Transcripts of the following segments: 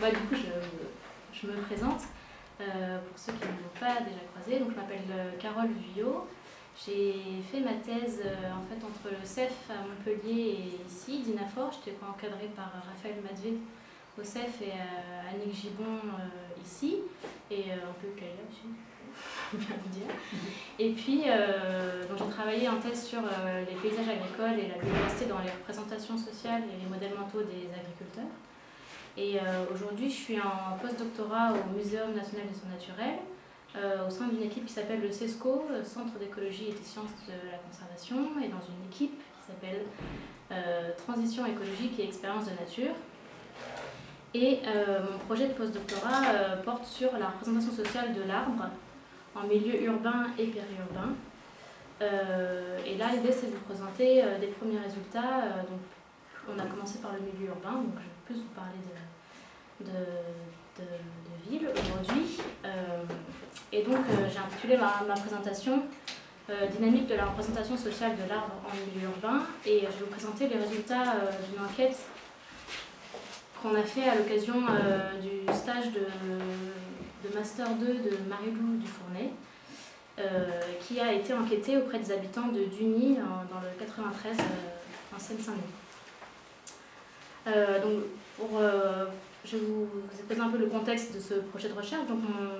Bah, du coup, je, me présente. Euh, pour ceux qui ne m'ont pas déjà croisé, donc je m'appelle euh, Carole Vuillot. J'ai fait ma thèse euh, en fait entre le CEF à Montpellier et ici, d'INAFOR. J'étais encadrée par Raphaël Madvé au CEF et Annick Gibon ici, et un peu Kalia aussi, bien dire. Et puis, j'ai travaillé en thèse sur les paysages agricoles et la biodiversité dans les représentations sociales et les modèles mentaux des agriculteurs. Et euh, aujourd'hui, je suis en post-doctorat au Muséum national des sciences naturelles, euh, au sein d'une équipe qui s'appelle le CESCO, Centre d'écologie et des sciences de la conservation, et dans une équipe qui s'appelle euh, Transition écologique et expérience de nature. Et mon projet de post-doctorat porte sur la représentation sociale de l'arbre en milieu urbain et périurbain. et là, l'idée, c'est de vous présenter des premiers résultats. On a commencé par le milieu urbain, donc je vais plus vous parler de, de, de, ville aujourd'hui. Euh, et donc euh, j'ai intitulé ma, ma présentation euh, Dynamique de la représentation sociale de l'arbre en milieu urbain et je vais vous présenter les résultats d'une enquête qu'on a fait à l'occasion du stage de, Master 2 de Marie-Lou Dufournet. qui a été enquêtée auprès des habitants de Duny dans le 93 en Seine-Saint-Denis. Euh, donc, euh, je vais vous exposer un peu le contexte de ce projet de recherche. Donc, mon,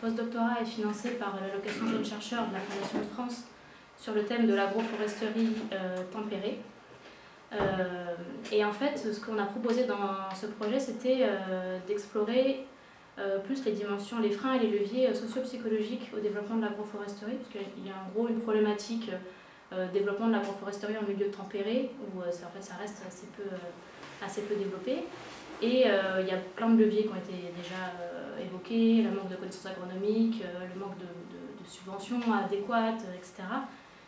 post-doctorat est financé par l'allocation jeune chercheur de la Fondation de France sur le thème de l'agroforesterie euh, tempérée. et en fait, ce qu'on a proposé dans ce projet, c'était d'explorer plus les dimensions, les freins et les leviers socio-psychologiques au développement de l'agroforesterie, parce qu'il y a en gros une problématique développement de l'agroforesterie en milieu tempéré, où en fait, ça reste assez peu assez peu développé. Et euh, il y a plein de leviers qui ont été déjà euh, évoqués, le manque de connaissances agronomiques, euh, le manque de, subventions adéquates, etc.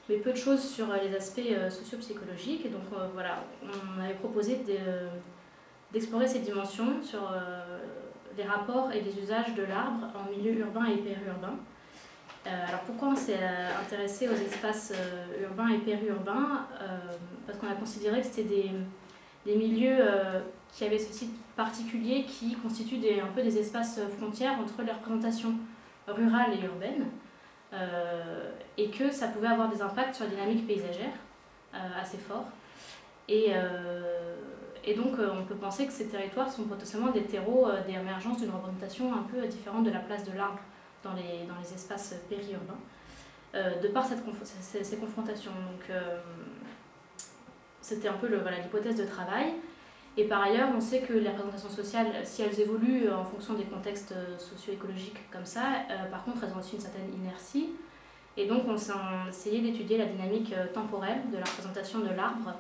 Mais peu de choses sur les aspects socio-psychologiques. Et donc voilà, on avait proposé d'explorer ces dimensions sur les rapports et les usages de l'arbre en milieu urbain et périurbain. alors pourquoi on s'est intéressé aux espaces urbains et périurbains? Parce qu'on a considéré que c'était des des milieux euh, qui avaient ce site particulier qui constituent des, un peu des espaces frontières entre les représentations rurales et urbaines euh, et que ça pouvait avoir des impacts sur la dynamique paysagère euh, assez forts. Et, et donc on peut penser que ces territoires sont potentiellement des terreaux d'émergence d'une représentation un peu différente de la place de l'arbre dans les, dans les espaces périurbains, de par cette, ces, ces, confrontations. Donc, c'était un peu l'hypothèse de travail. Et par ailleurs, on sait que les représentations sociales, si elles évoluent euh, en fonction des contextes euh, socio-écologiques comme ça, euh, par contre, elles ont aussi une certaine inertie. Et donc, on s'est essayé d'étudier la dynamique temporelle de la représentation de l'arbre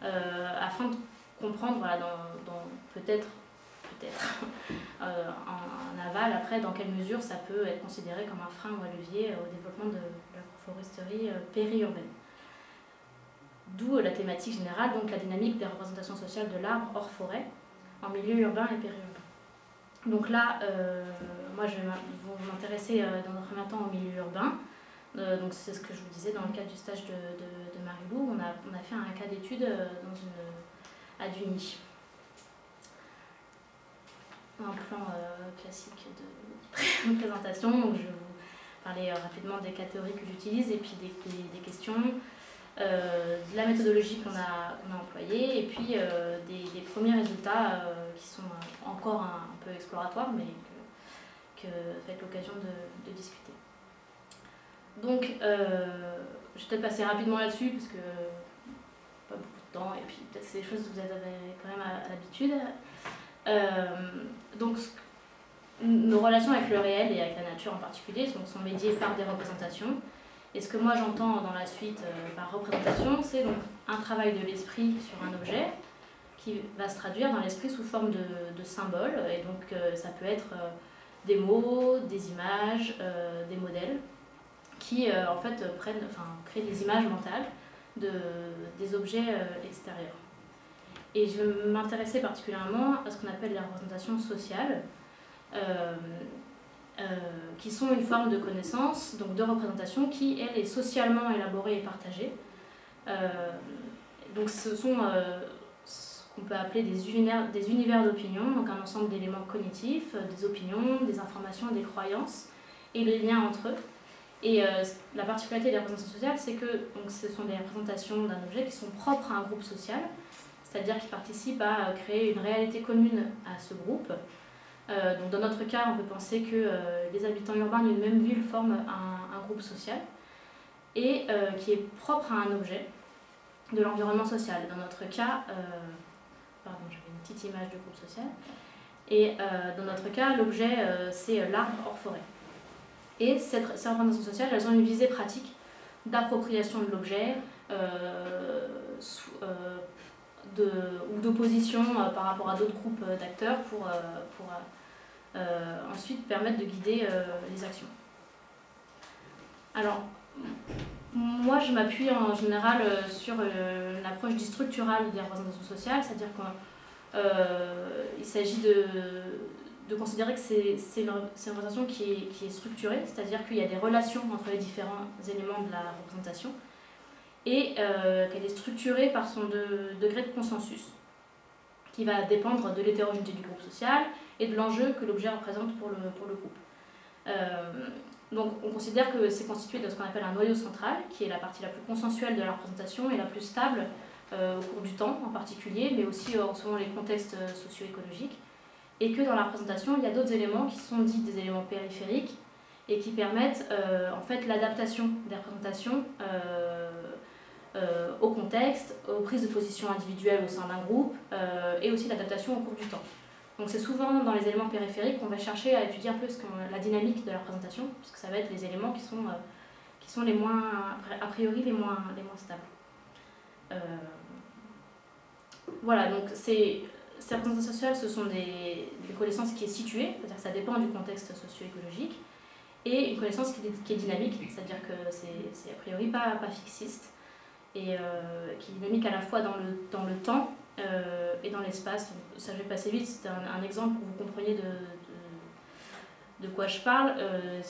afin de comprendre, voilà, peut-être peut-être en, aval, après, dans quelle mesure ça peut être considéré comme un frein ou un levier au développement de la foresterie périurbaine. D'où la thématique générale, donc la dynamique des représentations sociales de l'arbre hors forêt, en milieu urbain et périurbain. Donc là, euh, moi je vais m'intéresser euh, dans un premier temps au milieu urbain. Euh, donc c'est ce que je vous disais dans le cadre du stage de, de, Marie-Lou. On a, on a, fait un cas d'étude dans à Duny. Un plan classique de, présentation. Donc je vais vous parler rapidement des catégories que j'utilise et puis des, des questions. Euh, de la méthodologie qu'on a, employée et puis euh, des, premiers résultats euh, qui sont encore un, peu exploratoires mais que, que ça va être l'occasion de, discuter. Donc, je vais peut-être passer rapidement là-dessus parce que pas beaucoup de temps et puis peut-être c'est des choses que vous avez quand même à, l'habitude. donc, nos relations avec le réel et avec la nature en particulier sont, sont médiées par des représentations et ce que moi j'entends dans la suite euh, par représentation, c'est donc un travail de l'esprit sur un objet qui va se traduire dans l'esprit sous forme de, symboles. Et donc euh, ça peut être euh, des mots, des images, des modèles qui en fait prennent, enfin, créent des images mentales de, des objets extérieurs. Et je vais m'intéresser particulièrement à ce qu'on appelle les représentations sociales. Euh, qui sont une forme de connaissance, donc de représentation, qui, elle, est socialement élaborée et partagée. Euh, donc ce sont euh, ce qu'on peut appeler des univers, des univers d'opinion, donc un ensemble d'éléments cognitifs, des opinions, des informations, des croyances et les liens entre eux. Et la particularité des représentations sociales, c'est que donc, ce sont des représentations d'un objet qui sont propres à un groupe social, c'est-à-dire qui participent à créer une réalité commune à ce groupe. Donc dans notre cas, on peut penser que les habitants urbains d'une même ville forment un, groupe social et qui est propre à un objet de l'environnement social. Dans notre cas, euh, pardon, j'avais une petite image du groupe social. Et euh, dans notre cas, l'objet, euh, c'est l'arbre hors forêt. Et cette, ces représentations sociales, elles ont une visée pratique d'appropriation de l'objet ou d'opposition par rapport à d'autres groupes d'acteurs pour, pour ensuite permettre de guider les actions. Alors, moi, je m'appuie en général euh, sur euh, l'approche du structural des représentations sociales, c'est-à-dire qu'il euh, s'agit de, considérer que c'est une, une, représentation qui est structurée, c'est-à-dire qu'il y a des relations entre les différents éléments de la représentation et qu'elle est structurée par son degré de consensus, qui va dépendre de l'hétérogénéité du groupe social et de l'enjeu que l'objet représente pour le, pour le groupe. Donc on considère que c'est constitué de ce qu'on appelle un noyau central, qui est la partie la plus consensuelle de la représentation et la plus stable euh, au cours du temps en particulier, mais aussi euh, selon les contextes euh, socio-écologiques. Et que dans la représentation, il y a d'autres éléments qui sont dits des éléments périphériques et qui permettent en fait l'adaptation des représentations au contexte, aux prises de position individuelles au sein d'un groupe et aussi l'adaptation au cours du temps. Donc c'est souvent dans les éléments périphériques qu'on va chercher à étudier un peu la dynamique de la représentation, puisque ça va être les éléments qui sont, euh, qui sont les moins, a priori les moins, les moins stables. Euh, voilà, donc ces, représentations sociales, ce sont des, des connaissances qui est située, c'est-à-dire que ça dépend du contexte socio-écologique, et une connaissance qui est, qui est dynamique, c'est-à-dire que c'est a priori pas, pas fixiste, et euh, qui est dynamique à la fois dans le, dans le temps euh, et dans l'espace. Ça, je vais passer vite, c'est un, exemple pour que vous compreniez de, de, quoi je parle. Euh,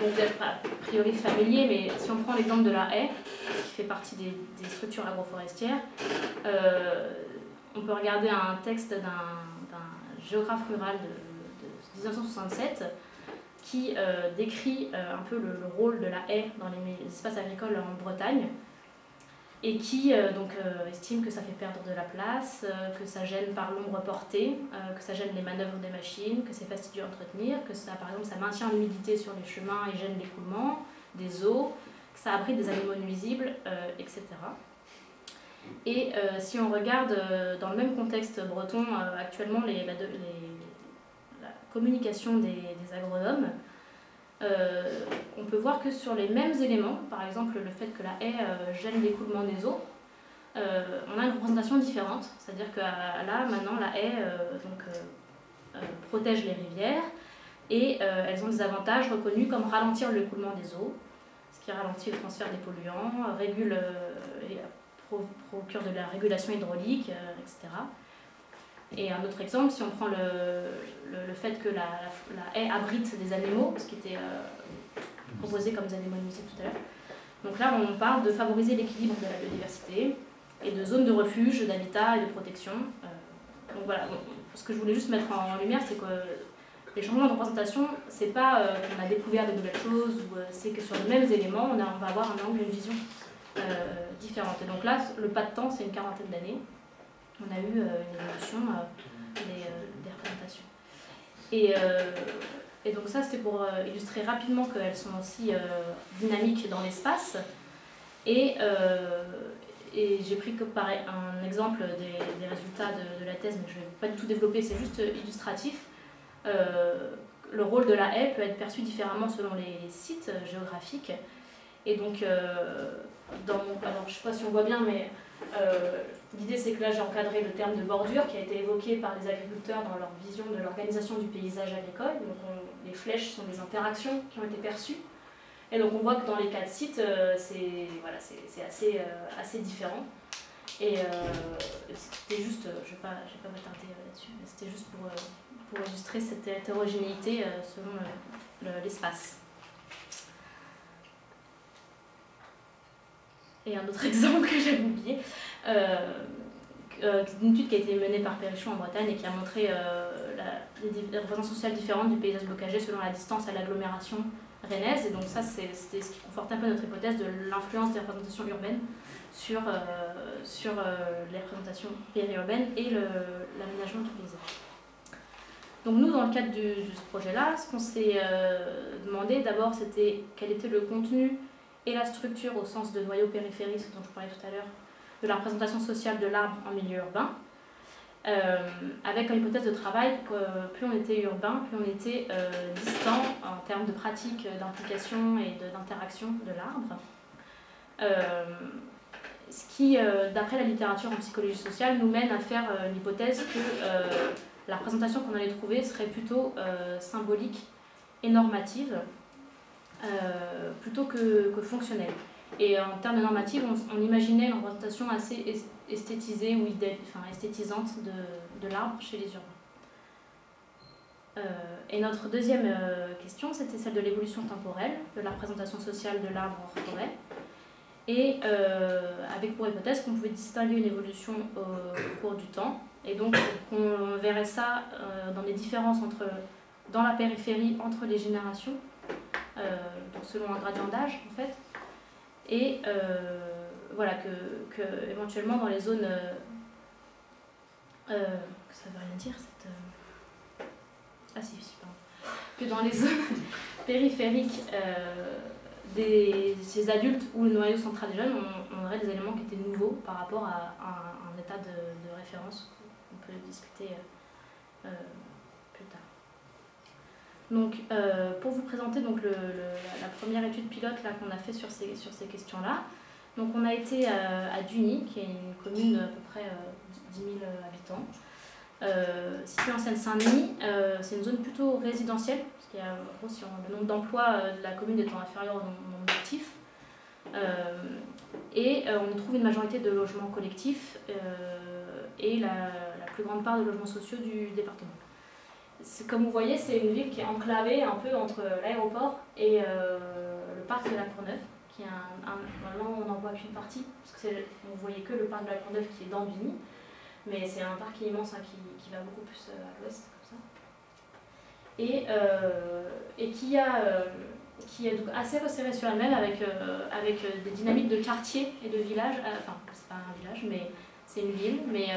vous êtes a priori familier, mais si on prend l'exemple de la haie, qui fait partie des, structures agroforestières, euh, on peut regarder un texte d'un géographe rural de, 1967 qui décrit un peu le, le, rôle de la haie dans les espaces agricoles en Bretagne et qui euh, donc, euh, estime que ça fait perdre de la place, euh, que ça gêne par l'ombre portée, que ça gêne les manœuvres des machines, que c'est fastidieux à entretenir, que ça, par exemple, ça maintient l'humidité sur les chemins et gêne l'écoulement des eaux, que ça abrite des animaux nuisibles, etc. Et si on regarde dans le même contexte breton, actuellement, les, la, communication des agronomes, euh, on peut voir que sur les mêmes éléments, par exemple le fait que la haie euh, gêne l'écoulement des eaux, euh, on a une représentation différente. C'est-à-dire que là, maintenant, la haie donc, protège les rivières et elles ont des avantages reconnus comme ralentir l'écoulement des eaux, ce qui ralentit le transfert des polluants, régule et procure de la régulation hydraulique, etc. Et un autre exemple, si on prend le, le, fait que la, haie abrite des animaux, ce qui était euh, proposé comme des animaux tout à l'heure. Donc là, on parle de favoriser l'équilibre de la biodiversité et de zones de refuge, d'habitat et de protection. Euh, donc voilà, ce que je voulais juste mettre en lumière, c'est que les changements de représentation, c'est pas euh, qu'on a découvert de nouvelles choses, ou c'est que sur les mêmes éléments, on, on va avoir un angle, une vision différente. Et donc là, le pas de temps, c'est une quarantaine d'années on a eu euh, une évolution euh, euh, des, représentations. Et, et, donc ça, c'était pour illustrer rapidement qu'elles sont aussi dynamiques dans l'espace. Et, et j'ai pris comme pareil, un exemple des, résultats de, de, la thèse, mais je ne vais pas du tout développer, c'est juste illustratif. le rôle de la haie peut être perçu différemment selon les sites géographiques. Et donc, dans mon, alors je ne sais pas si on voit bien, mais euh, l'idée, c'est que là, j'ai encadré le terme de bordure qui a été évoqué par les agriculteurs dans leur vision de l'organisation du paysage agricole. Donc, les flèches sont des interactions qui ont été perçues. Et donc, on voit que dans les quatre sites, euh, c'est voilà, assez, euh, assez différent. Et c'était juste, je ne vais pas, pas m'attarder là-dessus, mais c'était juste pour, pour illustrer cette hétérogénéité selon l'espace. Et un autre exemple que j'avais oublié, euh, une étude qui a été menée par Perrichon en Bretagne et qui a montré la, les, représentations sociales différentes du paysage bocagé selon la distance à l'agglomération rennaise. Et donc ça, c'était ce qui conforte un peu notre hypothèse de l'influence des représentations urbaines sur, sur les représentations périurbaines et l'aménagement du. Donc nous, dans le cadre de, ce projet-là, ce qu'on s'est euh, demandé d'abord, c'était quel était le contenu et la structure au sens de noyau périphérique, dont je parlais tout à l'heure, de la représentation sociale de l'arbre en milieu urbain, euh, avec comme hypothèse de travail que plus on était urbain, plus on était euh, distant en termes de pratique d'implication et d'interaction de, l'arbre. ce qui, d'après la littérature en psychologie sociale, nous mène à faire l'hypothèse que la représentation qu'on allait trouver serait plutôt euh, symbolique et normative, euh, plutôt que, fonctionnelle. Et en termes de normative, on, imaginait une représentation assez esthétisée ou enfin, esthétisante de, l'arbre chez les urbains. Euh, et notre deuxième question, c'était celle de l'évolution temporelle, de la représentation sociale de l'arbre en forêt, et avec pour hypothèse qu'on pouvait distinguer une évolution au cours du temps, et donc, on verrait ça euh, dans les différences entre, dans la périphérie entre les générations, euh, donc selon un gradient d'âge en fait, et euh, voilà, que, que, éventuellement dans les zones. ça veut rien dire cette. ah si, si, pardon. Que dans les zones périphériques des, ces adultes où le noyau central est jeune, on, aurait des éléments qui étaient nouveaux par rapport à, un, état de, référence discuter euh, euh, plus tard. Donc, euh, pour vous présenter donc, le, la première étude pilote qu'on a fait sur ces, sur ces questions-là, on a été à Duny, qui est une commune d'à peu près 10 000 habitants, euh, située en Seine-Saint-Denis. c'est une zone plutôt résidentielle, parce qu'il y a le nombre d'emplois de la commune étant inférieur au nombre d'actifs. et on y trouve une majorité de logements collectifs et la, plus grande part de logements sociaux du département. Comme vous voyez, c'est une ville qui est enclavée un peu entre l'aéroport et euh, le parc de la Courneuve, qui est un, normalement on n'en voit qu'une partie, parce que vous voyez que le parc de la Courneuve qui est dans Vigny, mais c'est un parc immense hein, qui, qui, va beaucoup plus euh, à l'ouest, comme ça. Et, euh, et qui, a, qui est donc assez resserré sur elle-même avec, avec des dynamiques de quartier et de village, enfin c'est pas un village, mais c'est une ville, mais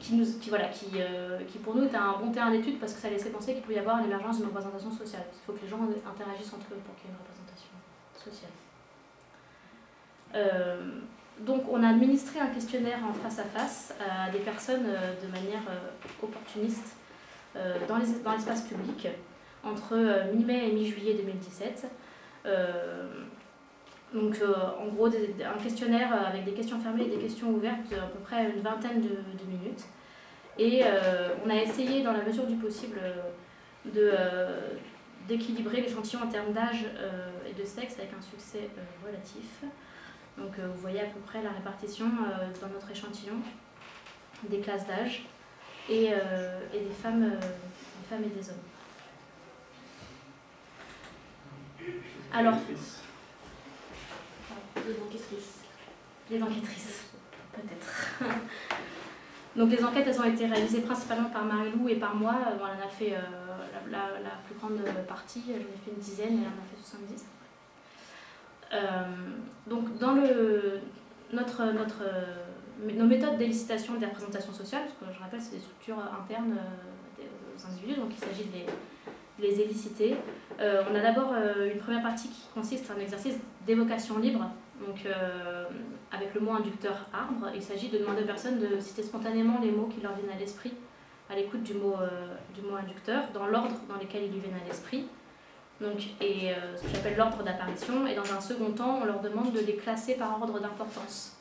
qui, nous, qui, voilà, qui, euh, qui pour nous était un bon terrain d'étude parce que ça laissait penser qu'il pouvait y avoir l'émergence d'une représentation sociale. Il faut que les gens interagissent entre eux pour qu'il y ait une représentation sociale. Euh, donc on a administré un questionnaire en face à face à des personnes euh, de manière opportuniste dans l'espace public entre mi-mai et mi-juillet 2017. Donc, en gros, un questionnaire avec des questions fermées et des questions ouvertes, à peu près une vingtaine de, minutes. Et euh, on a essayé, dans la mesure du possible, euh, d'équilibrer l'échantillon en termes d'âge euh, et de sexe avec un succès relatif. Donc, vous voyez à peu près la répartition dans notre échantillon des classes d'âge et, et des, femmes, des femmes et des hommes. Alors, les enquêtrices. Les enquêtrices, peut-être. Donc les enquêtes, elles ont été réalisées principalement par Marie-Lou et par moi. Bon, elle en a fait euh, la, plus grande partie, j'en ai fait une dizaine, et elle en a fait 70. Euh, donc dans le, notre, nos méthodes d'élicitation des représentations sociales, parce que je rappelle, c'est des structures internes euh, aux individus, donc il s'agit de les, les éliciter. on a d'abord une première partie qui consiste en un exercice d'évocation libre donc, euh, avec le mot inducteur arbre, il s'agit de demander aux personnes de citer spontanément les mots qui leur viennent à l'esprit à l'écoute du, mot, euh, du mot inducteur, dans l'ordre dans lequel ils lui viennent à l'esprit. Donc, et euh, ce que j'appelle l'ordre d'apparition. Et dans un second temps, on leur demande de les classer par ordre d'importance.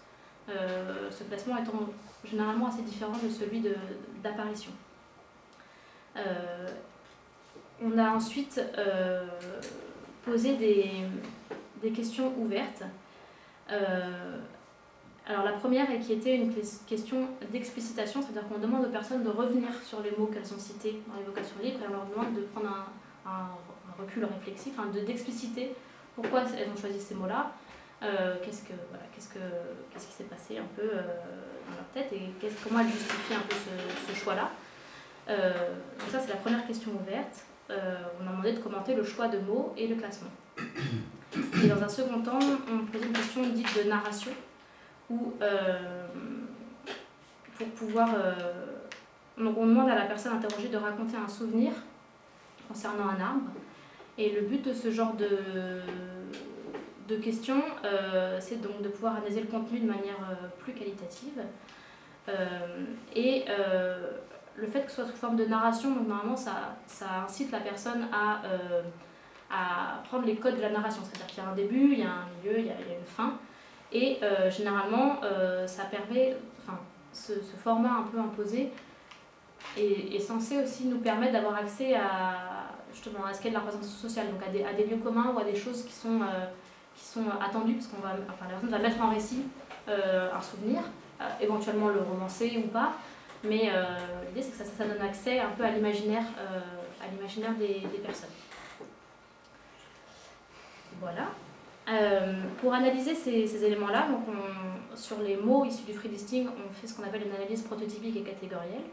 ce classement étant généralement assez différent de celui d'apparition. on a ensuite posé des, des questions ouvertes alors la première est qui était une question d'explicitation, c'est-à-dire qu'on demande aux personnes de revenir sur les mots qu'elles ont cités dans l'évocation libre et on leur demande de prendre un, recul réflexif, de d'expliciter pourquoi elles ont choisi ces mots-là, qu'est-ce, que, voilà, qu'est-ce, que, qu'est-ce qui s'est passé un peu dans leur tête et comment elles justifient un peu ce choix-là. donc ça, c'est la première question ouverte. on a demandé de commenter le choix de mots et le classement. Et dans un second temps, on pose une question dite de narration, où pour pouvoir donc on demande à la personne interrogée de raconter un souvenir concernant un arbre. Et le but de ce genre de, de questions, euh, c'est donc de pouvoir analyser le contenu de manière euh, plus qualitative. Euh, et le fait que ce soit sous forme de narration, normalement ça, ça incite la personne à, à prendre les codes de la narration. C'est-à-dire qu'il y a un début, il y a un milieu, il y a, une fin. Et généralement, ça permet, enfin, ce, format un peu imposé est, censé aussi nous permettre d'avoir accès à, justement, à ce qu'est la représentation sociale, donc à des, lieux communs ou à des choses qui sont, euh, qui sont attendues, parce qu'on va, enfin, la personne va mettre en récit euh, un souvenir, euh, éventuellement le romancer ou pas, mais l'idée c'est que ça, donne accès un peu à l'imaginaire l'imaginaire des, des, personnes. Voilà. pour analyser ces, éléments-là, sur les mots issus du free listing, on fait ce qu'on appelle une analyse prototypique et catégorielle.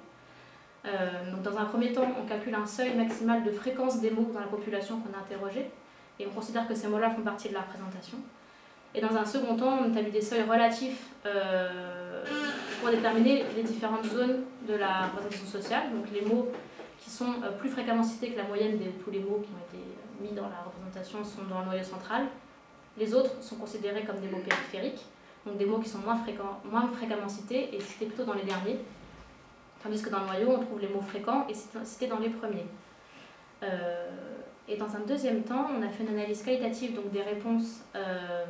Euh, donc dans un premier temps, on calcule un seuil maximal de fréquence des mots dans la population qu'on a interrogée, et on considère que ces mots-là font partie de la représentation. Et dans un second temps, on établit des seuils relatifs euh, pour déterminer les différentes zones de la représentation sociale, donc les mots qui sont euh, plus fréquemment cités que la moyenne de tous les mots qui ont été mis dans la représentation sont dans le noyau central. Les autres sont considérés comme des mots périphériques, donc des mots qui sont moins, moins fréquemment cités et cités plutôt dans les derniers, Tandis que dans le noyau, on trouve les mots fréquents et cités dans les premiers. Euh, et dans un deuxième temps, on a fait une analyse qualitative donc des réponses euh,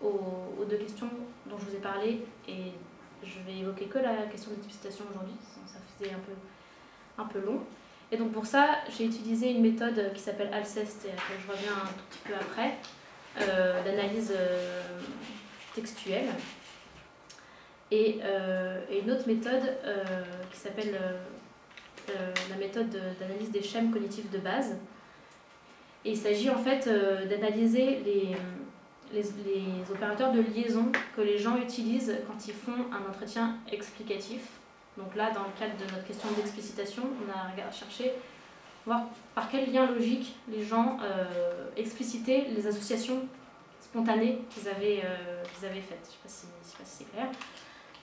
aux, deux questions dont je vous ai parlé. Et je vais évoquer que la question de typification aujourd'hui, ça faisait un peu, un peu long. Et donc pour ça, j'ai utilisé une méthode qui s'appelle Alcest, et à laquelle je reviens un tout petit peu après, euh, d'analyse textuelle. Euh, et, une autre méthode euh, qui s'appelle euh, la méthode d'analyse des schèmes cognitifs de base. Et il s'agit en fait d'analyser les, les, opérateurs de liaison que les gens utilisent quand ils font un entretien explicatif. Donc là, dans le cadre de notre question d'explicitation, on a cherché voir par quel lien logique les gens explicitaient les associations spontanées qu'ils avaient, qu'ils avaient faites. Je ne sais pas si c'est clair.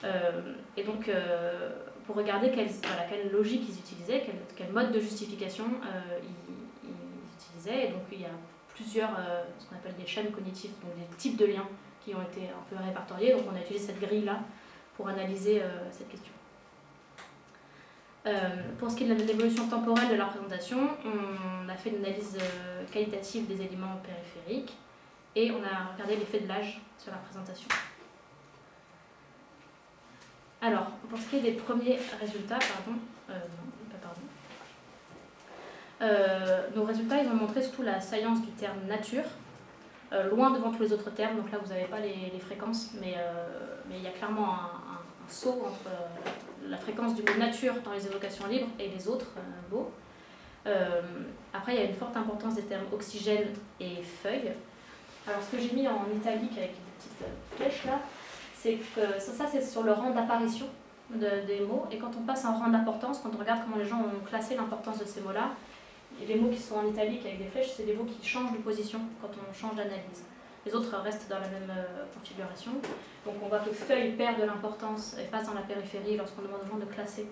Euh, et donc, euh, pour regarder quelle, logique ils utilisaient, quel, mode de justification euh, ils, utilisaient. Et donc, il y a plusieurs, ce qu'on appelle des chaînes cognitives, donc des types de liens qui ont été un peu répertoriés. Donc, on a utilisé cette grille-là pour analyser cette question. Pour ce qui est de l'évolution temporelle de la représentation, on a fait une analyse qualitative des éléments périphériques et on a regardé l'effet de l'âge sur la représentation. Alors, pour ce qui est des premiers résultats, pardon, euh, non, pas pardon, euh, nos résultats, ils ont montré surtout la saillance du terme nature, euh, loin devant tous les autres termes, donc là vous n'avez pas les, fréquences, mais il y a clairement un, saut entre la fréquence du mot nature dans les évocations libres et les autres mots. après, il y a une forte importance des termes oxygène et feuille. Alors, ce que j'ai mis en italique avec une petite flèche là, c'est que ça, c'est sur le rang d'apparition des mots. Et quand on passe en rang d'importance, quand on regarde comment les gens ont classé l'importance de ces mots-là, les mots qui sont en italique avec des flèches, c'est des mots qui changent de position quand on change d'analyse. Les autres restent dans la même euh, configuration. Donc on voit que feuille perd de l'importance et passe dans la périphérie lorsqu'on demande aux gens de classer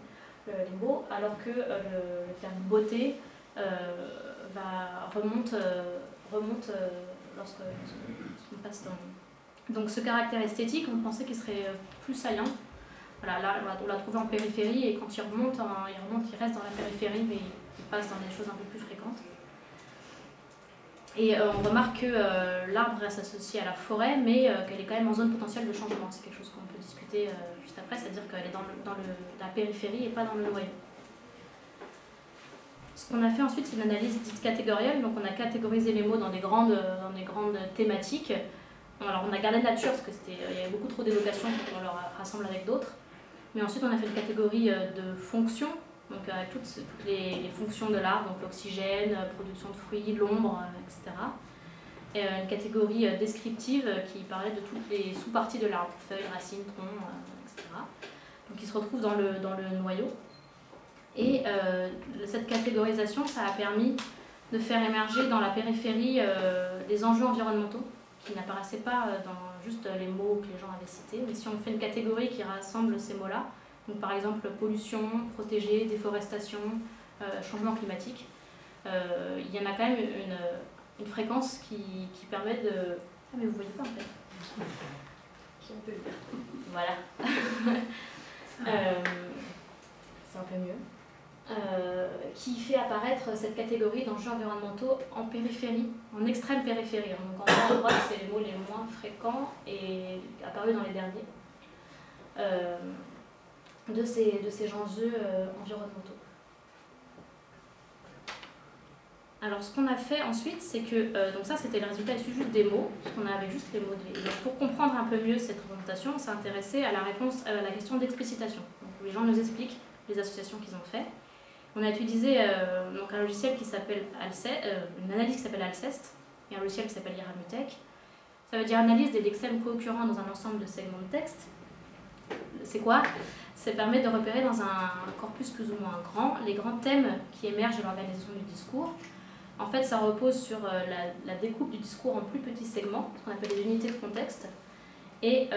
les mots, alors que euh, le, terme beauté euh, remonte, remonte lorsqu'on passe dans donc ce caractère esthétique, on pensait qu'il serait euh, plus saillant. Voilà, là, on l'a trouvé en périphérie et quand il remonte, il remonte, il reste dans la périphérie, mais il passe dans des choses un peu plus fréquentes. Et euh, on remarque que euh, l'arbre reste associé à la forêt, mais qu'elle est quand même en zone potentielle de changement. C'est quelque chose qu'on peut discuter juste après, c'est-à-dire qu'elle est dans, la périphérie et pas dans le noyau. Ce qu'on a fait ensuite, c'est une analyse dite catégorielle. Donc on a catégorisé les mots dans des grandes, dans des grandes thématiques. Alors on a gardé nature parce qu'il y avait beaucoup trop d'évocations on leur rassemble avec d'autres. Mais ensuite on a fait une catégorie euh, de fonctions, donc avec toutes, les, fonctions de l'arbre, donc l'oxygène, euh, production de fruits, l'ombre, euh, etc. une catégorie descriptive qui parlait de toutes les sous-parties de l'arbre, feuilles, racines, troncs, etc. Donc qui se retrouve dans le, dans le noyau. Et cette catégorisation, ça a permis de faire émerger dans la périphérie des enjeux environnementaux qui n'apparaissaient pas dans juste les mots que les gens avaient cités. Mais si on fait une catégorie qui rassemble ces mots-là, donc par exemple pollution, protégé, déforestation, euh, changement climatique, euh, il y en a quand même une, une fréquence qui, qui, permet de... Ah mais vous voyez pas en fait. Voilà. euh, c'est un peu mieux. Qui fait apparaître cette catégorie d'enjeux environnementaux en périphérie, en extrême périphérie. Donc en droite, c'est les mots les moins fréquents et apparus dans les derniers de, ces, de ces enjeux euh, environnementaux. Alors ce qu'on a fait ensuite, c'est que, donc ça c'était le résultat issu juste des mots, parce qu'on avait juste les mots. pour comprendre un peu mieux cette représentation, on s'est intéressé à la réponse à la question d'explicitation. Les gens nous expliquent les associations qu'ils ont fait. On a utilisé euh, donc un logiciel qui s'appelle euh, une analyse qui s'appelle Alcest et un logiciel qui s'appelle Iramutech. Ça veut dire analyse des lexèmes co-occurrents dans un ensemble de segments de texte. C'est quoi? Ça permet de repérer dans un corpus plus ou moins grand les grands thèmes qui émergent de l'organisation du discours. En fait, ça repose sur euh, la, découpe du discours en plus petits segments, ce qu'on appelle les unités de contexte. Et,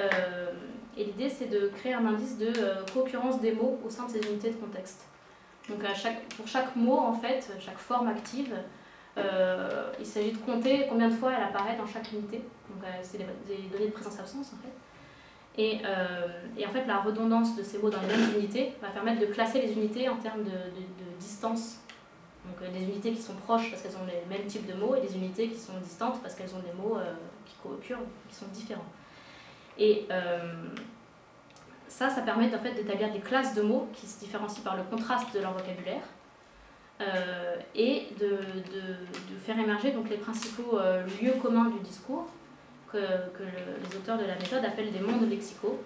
et l'idée, c'est de créer un indice de co-occurrence des mots au sein de ces unités de contexte. Donc pour chaque mot, en fait, chaque forme active, euh, il s'agit de compter combien de fois elle apparaît dans chaque unité. Donc euh, c'est des, données de présence-absence en fait. Et, euh, et, en fait, la redondance de ces mots dans les mêmes unités va permettre de classer les unités en termes de, distance. Donc des unités qui sont proches parce qu'elles ont les mêmes types de mots et des unités qui sont distantes parce qu'elles ont des mots qui co-occurrent, qui sont différents. Et ça, ça permet en fait d'établir des classes de mots qui se différencient par le contraste de leur vocabulaire euh, et de, de, faire émerger donc, les principaux euh, lieux communs du discours que, les auteurs de la méthode appellent des mondes lexicaux.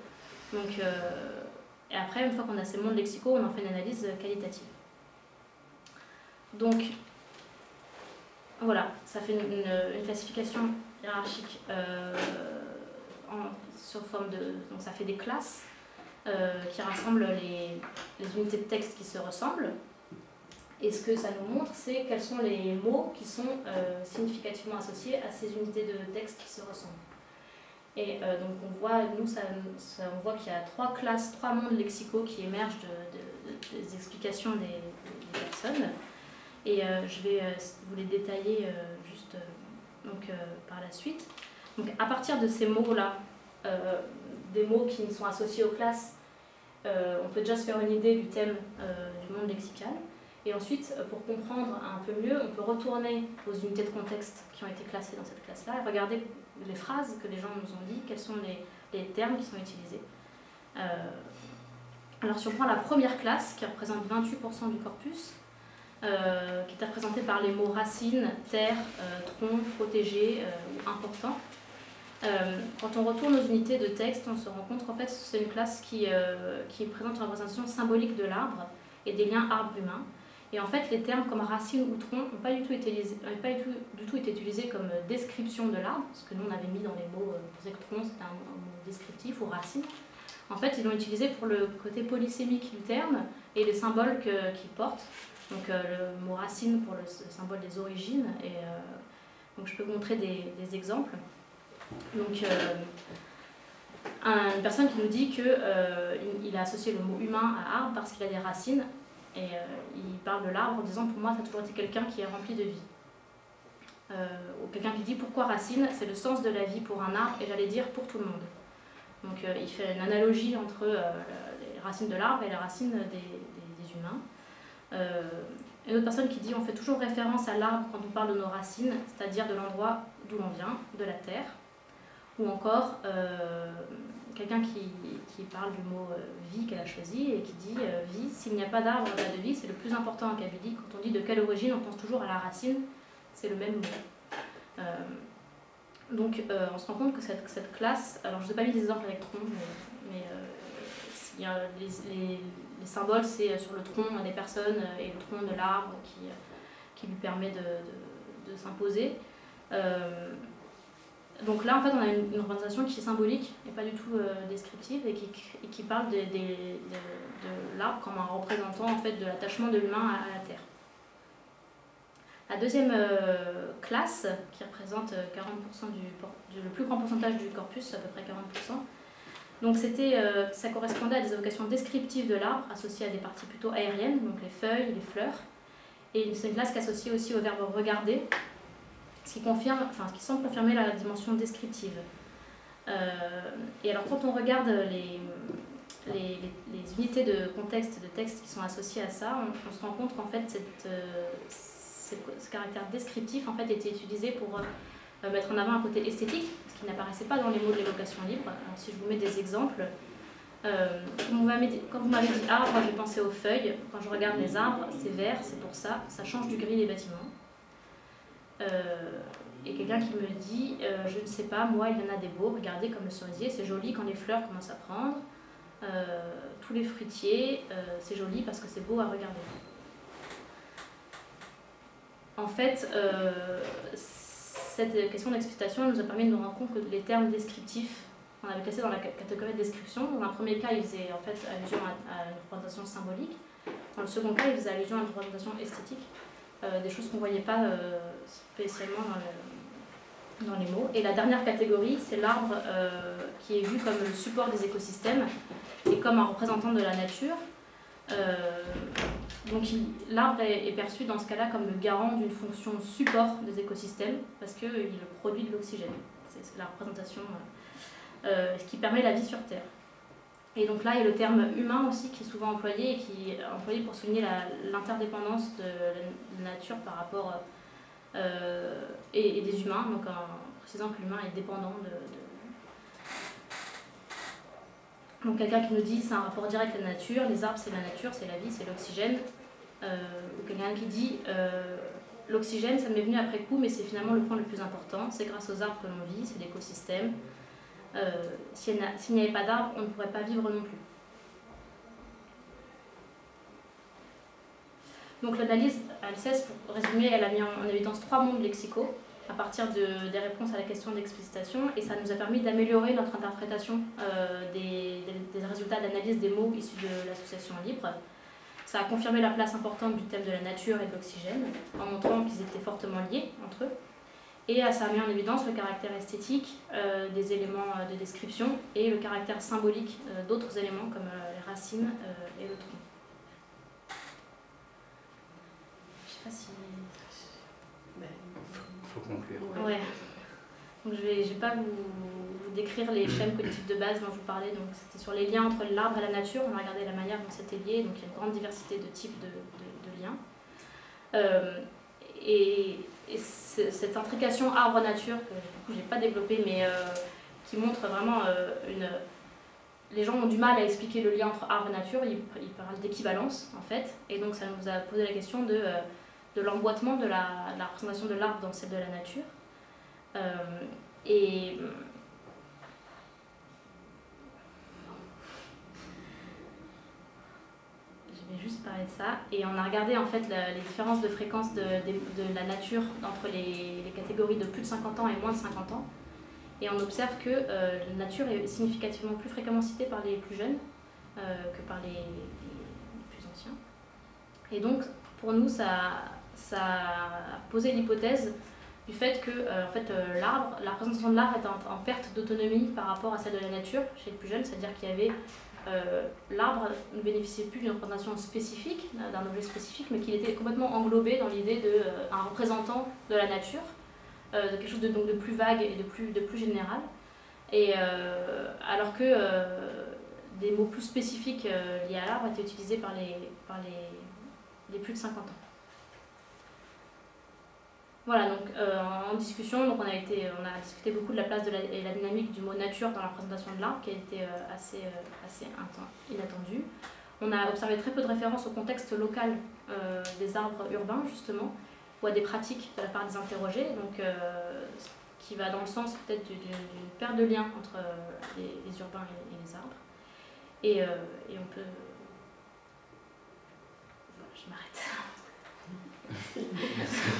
Donc, euh, et après, une fois qu'on a ces mondes lexicaux, on en fait une analyse qualitative. Donc, voilà, ça fait une, classification hiérarchique en, sur forme de... Donc ça fait des classes euh, qui rassemble les, les, unités de texte qui se ressemblent. Et ce que ça nous montre, c'est quels sont les mots qui sont euh, significativement associés à ces unités de texte qui se ressemblent. Et euh, donc on voit, nous, on voit qu'il y a trois classes, trois mondes lexicaux qui émergent de, des explications des, personnes. Et je vais vous les détailler juste donc, par la suite. Donc à partir de ces mots-là, des mots qui sont associés aux classes, euh, on peut déjà se faire une idée du thème euh, du monde lexical. Et ensuite, euh, pour comprendre un peu mieux, on peut retourner aux unités de contexte qui ont été classées dans cette classe-là et regarder les phrases que les gens nous ont dit, quels sont les, termes qui sont utilisés. alors si on prend la première classe, qui représente 28% du corpus, qui est représentée par les mots racine, terre, tronc, protégé ou important, euh, quand on retourne aux unités de texte, on se rend compte qu'en fait c'est une classe qui, euh, qui présente une représentation symbolique de l'arbre et des liens arbre-humain. Et en fait, les termes comme racine ou tronc n'ont pas, du tout, été, pas du, tout, été utilisés comme description de l'arbre, parce que nous on avait mis dans les mots, euh, on pensait que tronc c'était un, mot descriptif ou racine. En fait, ils l'ont utilisé pour le côté polysémique du terme et les symboles qu'il porte. Donc le mot racine pour le, symbole des origines. Et, donc je peux vous montrer des, exemples. Donc, euh, une personne qui nous dit qu'il euh, il a associé le mot humain à arbre parce qu'il a des racines, et euh, il parle de l'arbre en disant pour moi ça a toujours été quelqu'un qui est rempli de vie. ou quelqu'un qui dit pourquoi racine, c'est le sens de la vie pour un arbre, et j'allais dire pour tout le monde. Donc il fait une analogie entre les racines de l'arbre et les racines des, humains. une autre personne qui dit on fait toujours référence à l'arbre quand on parle de nos racines, c'est-à-dire de l'endroit d'où l'on vient, de la terre ou encore euh, quelqu'un qui, qui, parle du mot euh, vie qu'elle a choisi et qui dit euh, vie, s'il n'y a pas d'arbre, pas de vie, c'est le plus important en Kabylie. Quand on dit de quelle origine, on pense toujours à la racine, c'est le même mot. donc on se rend compte que cette, cette classe, alors je ne ai pas mis des exemples avec tronc, mais, les, les, les, symboles, c'est sur le tronc des personnes et le tronc de l'arbre qui, qui lui permet de, de s'imposer. Donc là, en fait, on a une, représentation qui est symbolique et pas du tout descriptive et qui, qui parle de, l'arbre comme un représentant en fait, de l'attachement de l'humain à, la terre. La deuxième classe, qui représente 40% du, le plus grand pourcentage du corpus, à peu près 40%, donc euh, ça correspondait à des évocations descriptives de l'arbre, associées à des parties plutôt aériennes, donc les feuilles, les fleurs. Et c'est une classe qui est associée aussi au verbe regarder, ce qui, confirme, enfin, ce qui semble confirmer la dimension descriptive. Euh, et alors quand on regarde les, les, unités de contexte, de texte qui sont associées à ça, on, se rend compte qu'en fait cette, euh, ce caractère descriptif en fait, était utilisé pour mettre en avant un côté esthétique, qui n'apparaissait pas dans les mots de l'évocation libre. Si je vous mets des exemples, euh, quand vous m'avez dit arbre, j'ai pensé aux feuilles. Quand je regarde les arbres, c'est vert, c'est pour ça. Ça change du gris des bâtiments. Euh, et quelqu'un qui me dit, euh, je ne sais pas, moi, il y en a des beaux, regardez comme le cerisier, c'est joli quand les fleurs commencent à prendre. tous les fruitiers, c'est joli parce que c'est beau à regarder. En fait, cette question d'explicitation nous a permis de nous rendre compte que les termes descriptifs, on avait classé dans la catégorie de description. Dans un premier cas, ils faisaient en fait allusion à, une représentation symbolique. Dans le second cas, ils faisaient allusion à une représentation esthétique, euh, des choses qu'on ne voyait pas euh, spécialement dans, les mots. Et la dernière catégorie, c'est l'arbre euh, qui est vu comme le support des écosystèmes et comme un représentant de la nature. Donc l'arbre est, perçu dans ce cas-là comme le garant d'une fonction support des écosystèmes parce qu'il produit de l'oxygène. C'est la représentation, euh, euh, qui permet la vie sur Terre. Et donc là, il y a le terme humain aussi qui est souvent employé et qui est employé pour souligner l'interdépendance de la nature par rapport euh, et, des humains, donc en précisant que l'humain est dépendant de Donc quelqu'un qui nous dit c'est un rapport direct avec la nature, les arbres c'est la nature, c'est la vie, c'est l'oxygène. Euh, ou quelqu'un qui dit euh, l'oxygène ça m'est venu après coup mais c'est finalement le point le plus important, c'est grâce aux arbres que l'on vit, c'est l'écosystème. Euh, S'il n'y avait pas d'arbres, on ne pourrait pas vivre non plus. Donc l'analyse Alceste, pour résumer, elle a mis en évidence trois mondes lexicaux à partir de, des réponses à la question d'explicitation et ça nous a permis d'améliorer notre interprétation euh, des, résultats d'analyse des mots issus de l'association libre. Ça a confirmé la place importante du thème de la nature et de l'oxygène en montrant qu'ils étaient fortement liés entre eux. Et ça a mis en évidence le caractère esthétique euh, des éléments de description et le caractère symbolique euh, d'autres éléments comme les racines et le tronc. Je sais pas si faut conclure. Ouais. Donc je ne vais, pas vous, décrire les chaînes cognitives de base dont je vous parlais. Donc c'était sur les liens entre l'arbre et la nature. On a regardé la manière dont c'était lié. Donc il y a une grande diversité de types de, de, liens. Euh, et, cette intrication arbre-nature, que je n'ai pas développée, mais euh, qui montre vraiment euh, une... Les gens ont du mal à expliquer le lien entre arbre et nature, ils, parlent d'équivalence en fait, et donc ça nous a posé la question de de l'emboîtement de la, représentation de l'arbre dans celle de la nature. Euh, et je vais parler de ça. Et on a regardé en fait les différences de fréquence de, la nature entre les, catégories de plus de 50 ans et moins de 50 ans. Et on observe que euh, la nature est significativement plus fréquemment citée par les plus jeunes euh, que par les, plus anciens. Et donc, pour nous, ça, ça a posé l'hypothèse du fait que euh, en fait, l'arbre, la représentation de l'arbre est en, perte d'autonomie par rapport à celle de la nature chez les plus jeunes, c'est-à-dire qu'il y avait euh, l'arbre ne bénéficiait plus d'une représentation spécifique, d'un objet spécifique, mais qu'il était complètement englobé dans l'idée d'un représentant de la nature, de quelque chose de, donc, de plus vague et de plus, de plus général. Et alors que des mots plus spécifiques liés à l'arbre étaient utilisés par les plus de 50 ans. Voilà, donc euh, en discussion, donc on, a été, on a discuté beaucoup de la place de la, et la dynamique du mot nature dans la présentation de l'arbre, qui a été euh, assez, euh, assez inattendue. On a observé très peu de références au contexte local des arbres urbains, justement, ou à des pratiques de la part des interrogés, donc qui va dans le sens peut-être d'une perte de lien entre les, urbains et, les arbres. Et, et on peut... Voilà, je m'arrête. Merci.